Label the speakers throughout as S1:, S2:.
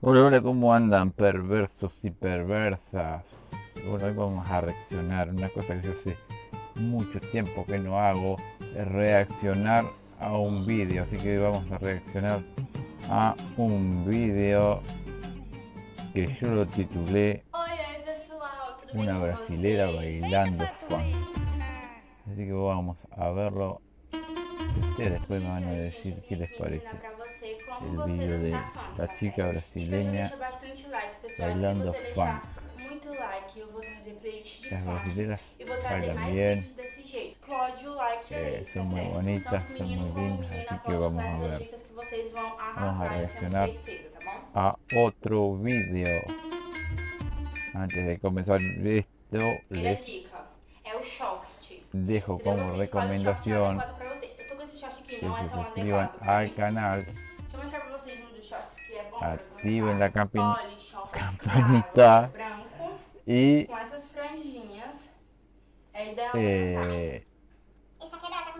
S1: Hola, hola, ¿cómo andan perversos y perversas? Bueno, hoy vamos a reaccionar, una cosa que yo hace mucho tiempo que no hago, es reaccionar a un vídeo, así que hoy vamos a reaccionar a un vídeo que yo lo titulé Una brasilera bailando funk. Así que vamos a verlo. Ustedes después me van a decir qué les parece. El vídeo de la chica brasileña bailando funk. Las
S2: trazer
S1: bailan bien, Eh, son muy bonitas, son muy lindas, así que vamos a ver. Vamos a reaccionar. a otro vídeo. Antes de comenzar esto, les dejo como recomendación que se suscriban al canal, activen la
S2: short
S1: campanita.
S2: claro, branco,
S1: y
S2: com essas franjinhas. É
S3: com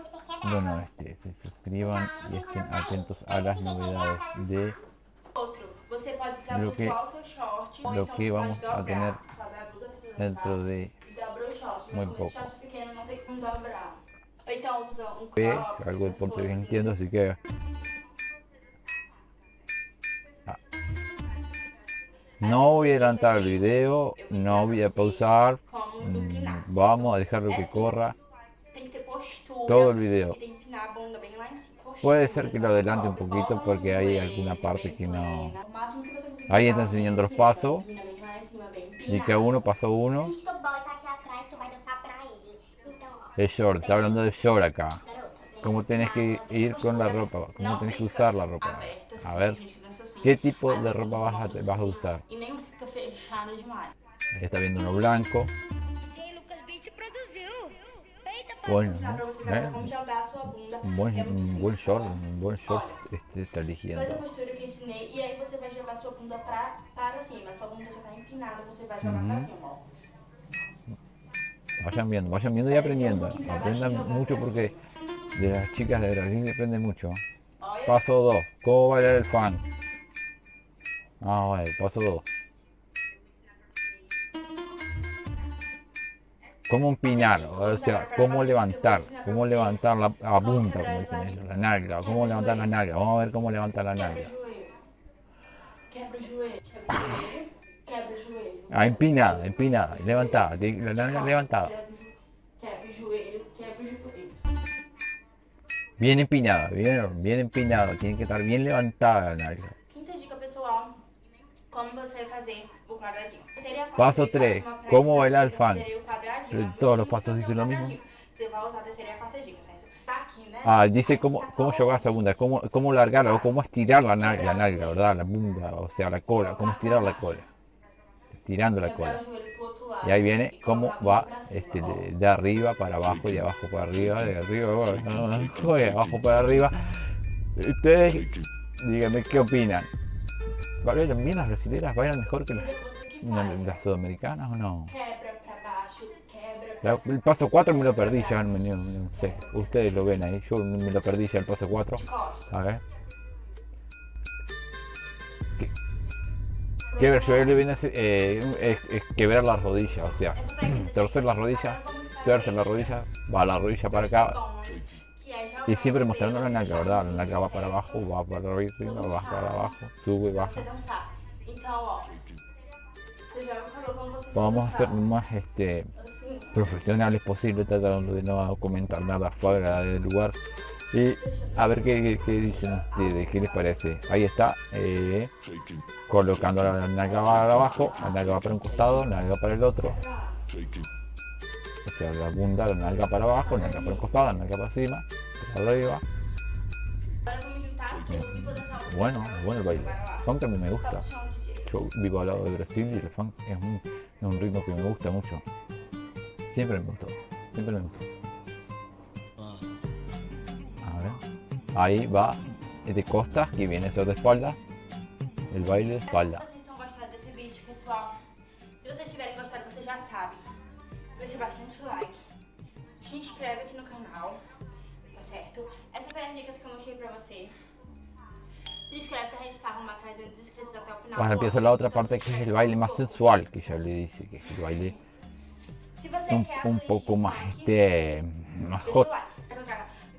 S3: zíper quebrado.
S1: bueno, este, se suscriban y estén atentos a las novedades de
S2: dançar. Outro, você pode
S1: Lo que- lo que vamos
S2: pode
S1: a
S2: dobrar,
S1: tener dentro de
S2: e
S1: muy poco. que algo de portugués entiendo, así que no voy a adelantar el video, no voy a pausar, mm, vamos a dejarlo que corra todo el video. Puede ser que lo adelante un poquito porque hay alguna parte que no- Ahí está enseñando los pasos. Y que uno pasó uno, es short, está hablando de short acá. Cómo tenés que ir con la ropa, cómo tenés que usar la ropa. A ver, ¿qué tipo de ropa vas a, vas a usar?
S2: E nem fica fechada demais.
S1: Ahí está viendo uno blanco, bueno, ¿no? ¿Eh?
S2: como jogar a sua bunda.
S1: Un buen, un buen short, un buen short este está
S2: Faz a
S1: eligiendo.
S2: postura que eu ensinei e aí você vai jogar sua bunda pra, para cima. Sua bunda já tá empinada, você vai jogar pra
S1: Uhum.
S2: cima, ó.
S1: Vayan viendo, vayan viendo y aprendiendo. Aprendan mucho porque de las chicas de Brasil se aprende mucho. Paso 2, ¿cómo bailar el fan? Ah, bueno, paso 2. ¿Cómo empinar? O sea, ¿cómo levantar? ¿Cómo levantar la, punta, como dicen ellos, la nalga? ¿Cómo levantar la nalga? Vamos a ver cómo levantar la nalga. Ah, empinada, empinada, levantada, la nalga levantada. Bien empinada, bien, bien empinada, tiene que estar bien levantada la nalga.
S2: Como você fazer o quadradinho.
S1: Paso
S2: quarta dica,
S1: tres,
S2: uma pressa,
S1: ¿cómo bailar funk? todos los pasos dicen lo mismo. Ah, dice cómo, cómo llevar a segunda, cómo, cómo largar o cómo estirar la nalga, la nalga, ¿verdad? La punta, o sea, la cola, cómo estirar la cola. Estirando la cola. Y ahí viene cómo va este, de, de arriba para abajo y de abajo para arriba, de arriba para de abajo para arriba. Ustedes, díganme qué opinan. ¿Bailan bien las brasileras? ¿Bailan mejor que las, las sudamericanas o no? La- el paso 4 me lo perdí ya, no, sé. Ustedes lo ven ahí, yo me lo perdí ya el paso 4.
S2: de costas.
S1: A ver. Que- yo le viene a hacer, eh, es, quebrar las rodillas, o sea, torcer las rodillas, torcer la rodilla, va la rodilla para acá y siempre mostrando la nalga, ¿verdad? La nalga va para abajo, va para arriba, va para abajo, sube, baja. Vamos a ser lo más este, profesionales posible, tratando de no comentar nada fuera del lugar. Y a ver qué, qué dicen ustedes, qué les parece. Ahí está, eh, colocando la nalga para abajo, la nalga va para un costado, la nalga para el otro. O sea, la bunda, la nalga para abajo, la nalga para un costado, la nalga para encima, arriba. Bueno, bueno el baile. Funk a mí me gusta. Yo vivo al lado de Brasil y el funk es un, es un ritmo que me gusta mucho. Siempre me gustó, siempre me gustó. A ver. Ahí va de costas que viene sobre espalda. El baile de espalda.
S2: Se vocês tiverem gostado, vocês já sabem. Deixa bastante like. Se inscreve mostrei pra você. Se inscreve que a gente arrumando 300 inscritos até o final
S1: empieza la otra parte que es el baile
S2: no
S1: más sensual, que ella le dice, que es el baile un,
S2: a
S1: poco más este más hot.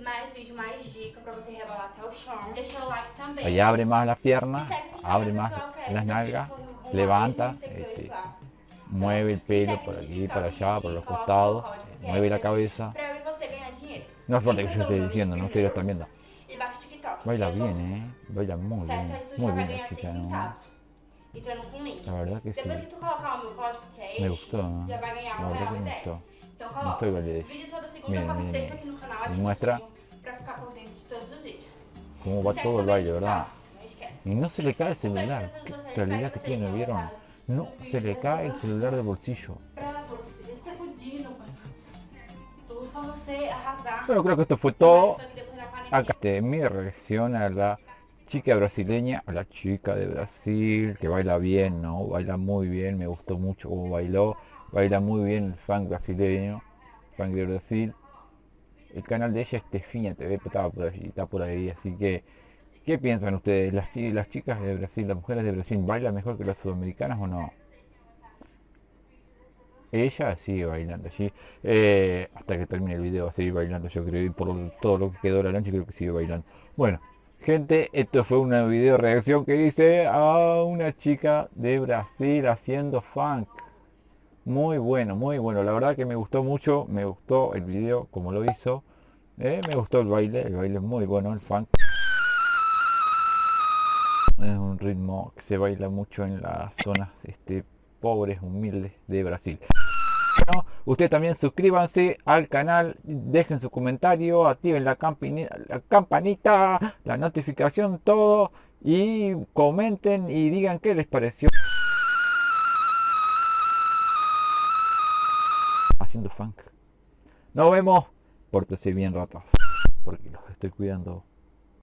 S2: mais vídeo, mais dica pra você rebolar até o chão. Deixa o like também.
S1: Ahí abre abre las
S2: esse
S1: nalgas,
S2: um
S1: levanta, este, mueve el pelo por aquí, para allá, por los costados, mueve la cabeza. No es fuerte que yo esté diciendo, no ustedes están viendo. Baila bien, eh. Baila muy bien, muy bien la
S2: 6
S1: chica, ¿no? La verdad que sí. Me gustó, ¿no? La verdad que me gustó.
S2: Vídeo toda segunda,
S1: Miren, miren,
S2: no ativo
S1: muestra cómo va todo el baile,
S2: no
S1: ¿verdad? Y no se le cae el celular. Qué calidad que tiene, ¿vieron? No se le cae el celular del bolsillo.
S2: Arrasar.
S1: Bueno, creo que esto fue todo. Acá este, mi reacción a la chica brasileña, a la chica de Brasil, que baila bien, ¿no? Baila muy bien, me gustó mucho cómo bailó. Baila muy bien el funk brasileño, funk de Brasil. El canal de ella es Tefiña TV, pero por allí, está por ahí, así que... ¿Qué piensan ustedes? ¿Las, las chicas de Brasil, las mujeres de Brasil, bailan mejor que las sudamericanas o no? Ella sigue bailando allí. Eh, hasta que termine el video va a seguir bailando, yo creo, y por todo lo que quedó la noche creo que sigue bailando. Bueno, gente, esto fue una video reacción que hice a una chica de Brasil haciendo funk. Muy bueno, muy bueno. La verdad que me gustó mucho, me gustó el video como lo hizo. Eh, me gustó el baile, el baile es muy bueno, el funk. Es un ritmo que se baila mucho en las zonas este, pobres, humildes de Brasil. Bueno, ustedes también suscríbanse al canal, dejen su comentario, activen la, la campanita, la notificación, todo y comenten y digan qué les pareció. Haciendo funk. Nos vemos. Pórtese bien ratas. Porque los estoy cuidando